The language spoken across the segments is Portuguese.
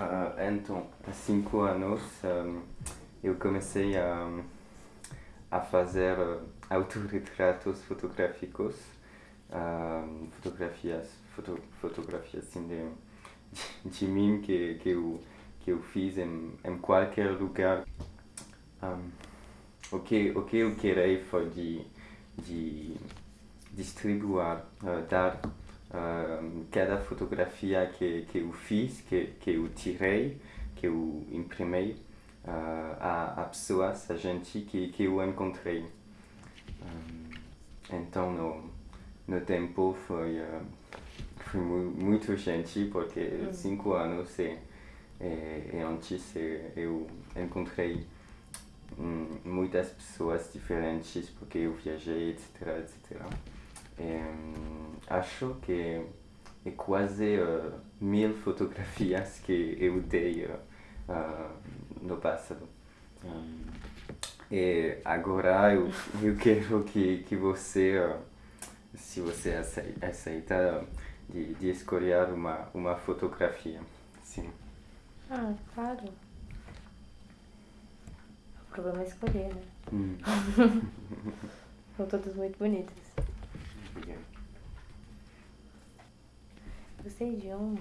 Uh, então, há cinco anos um, eu comecei a, a fazer uh, autorretratos fotográficos, uh, fotografias, foto, fotografias assim, de, de, de mim que, que, eu, que eu fiz em, em qualquer lugar. Um, o, que, o que eu queria foi de, de distribuir, uh, dar uh, cada fotografia que, que eu fiz, que, que eu tirei, que eu imprimei uh, a, a pessoas, a gente que, que eu encontrei. Um, então, no, no tempo foi, uh, foi muito gente, porque uhum. cinco anos e, e, e antes eu encontrei muitas pessoas diferentes, porque eu viajei, etc, etc. E, acho que é quase uh, mil fotografias que eu dei uh, no passado. Um, e agora eu, eu quero que, que você, uh, se você aceita de, de escolher uma, uma fotografia. Sim. Ah, claro. O problema é escolher, né? Hum. São todas muito bonitas. Obrigado. Gostei de uma.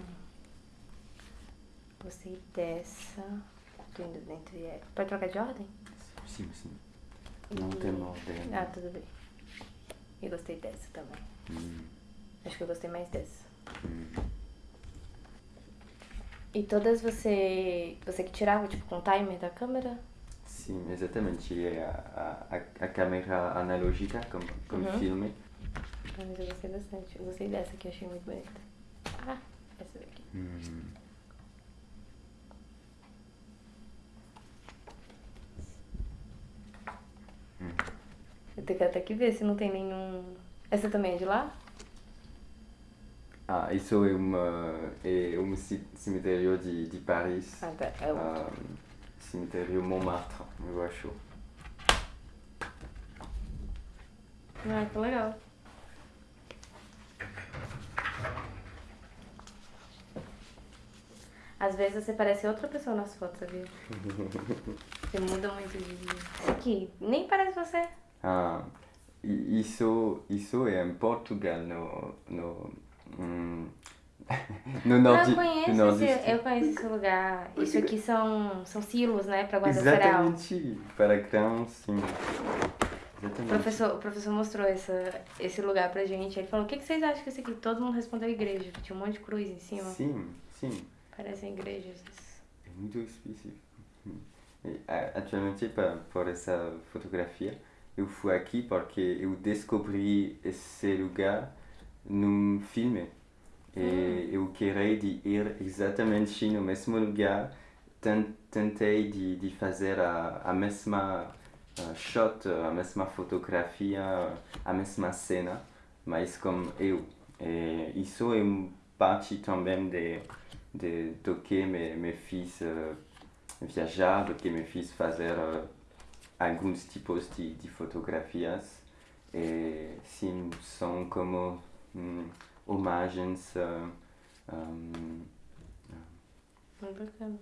Gostei dessa. Tô indo dentro e é. Pode trocar de ordem? Sim, sim. Não e... tem ordem. Ah, tudo bem. E gostei dessa também. Hum. Acho que eu gostei mais dessa. Hum. E todas você. Você que tirava, tipo, com o timer da câmera? Sim, exatamente. É a, a, a câmera analógica, como, como uhum. filme. Ah, mas eu gostei bastante. Eu gostei dessa que eu achei muito bonita. Ah, essa daqui. Hum. Hum. Eu tenho que até que ver se não tem nenhum. Essa também é de lá? Ah, isso é, uma, é um cemitério de, de Paris. Ah, tá. É outro. Um, cemitério Montmartre, eu acho. Ah, que legal. Às vezes você parece outra pessoa nas fotos, viu? você muda muito de... Aqui, nem parece você. Ah, isso, isso é em Portugal, no... no hum, no norte, eu conheço, no esse, eu conheço esse lugar. Isso aqui são, são silos, né, para guardar Exatamente, cereal. para grãos, sim. Exatamente. O professor, o professor mostrou essa, esse lugar pra gente. Ele falou, o que, que vocês acham que isso aqui? Todo mundo respondeu igreja, tinha um monte de cruz em cima. Sim, sim. Parecem igrejas. É muito específico. Atualmente, por essa fotografia, eu fui aqui porque eu descobri esse lugar num filme. E hum. eu queria de ir exatamente no mesmo lugar. Tentei de, de fazer a, a mesma uh, shot, a mesma fotografia, a mesma cena, mas como eu. E isso é parte também de de, do que me, me fiz uh, viajar, do que me fiz fazer uh, alguns tipos de, de fotografias. E sim, são como um, homagens. Uh, um, Muito bacana.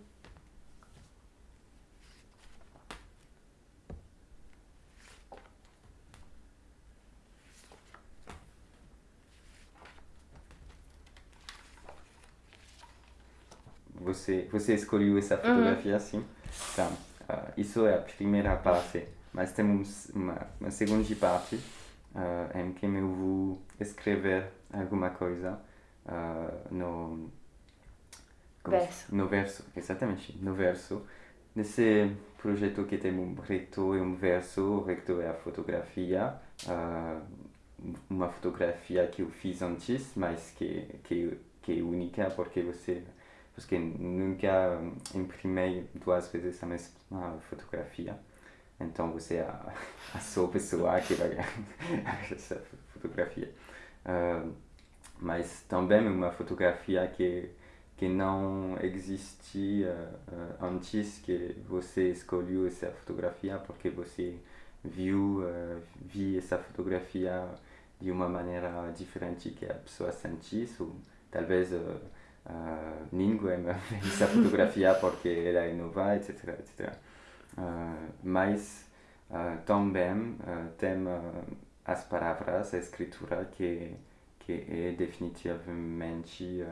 você, você escolheu essa uhum. fotografia uhum. assim. Tá. Uh, isso é a primeira parte, mas temos uma, uma segunda parte uh, em que eu vou escrever alguma coisa uh, no verso. no verso, exatamente, no verso. Nesse projeto que tem um reto e um verso, o reto é a fotografia, uma fotografia que eu fiz antes, mas que, que, que é única porque você porque nunca imprimei duas vezes a mesma fotografia. Então você é a, a sua pessoa que vai essa fotografia. Uh, mas também uma fotografia que que não existia uh, antes que você escolheu essa fotografia porque você viu, uh, vi essa fotografia de uma maneira diferente que a pessoa sentiu, ou talvez uh, uh, ninguém fez essa fotografia porque ela é nova, etc. etc. Uh, mas uh, também uh, tem as palavras, a escritura que, que é definitivamente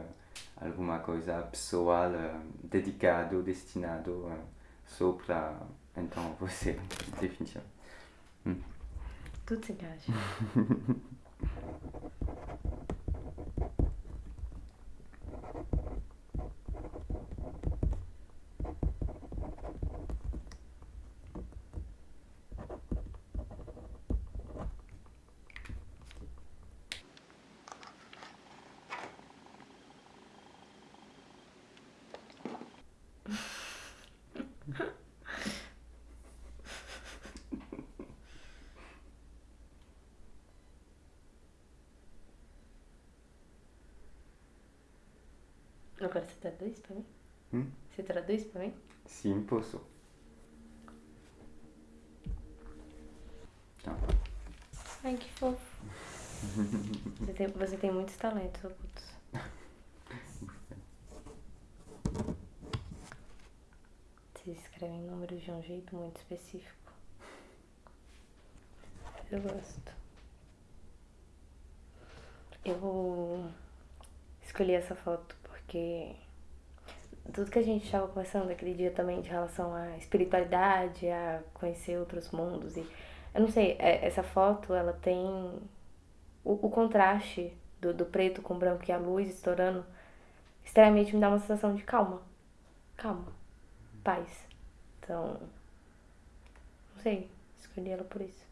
alguma coisa pessoal, dedicado, destinado só para então você, definitivamente. Hum. Tudo se encaixa. Agora você traduz pra mim? Hum? Você traduz pra mim? Sim, posso. Tá. Ai, que fofo. você, tem, você tem muitos talentos ocultos. Você escreve números de um jeito muito específico. Eu gosto. Eu escolhi essa foto porque tudo que a gente estava conversando aquele dia também de relação à espiritualidade, a conhecer outros mundos e eu não sei, é, essa foto ela tem o, o contraste do, do preto com branco e a luz estourando extremamente me dá uma sensação de calma. Calma. Paz. Então, não sei, escolhi ela por isso.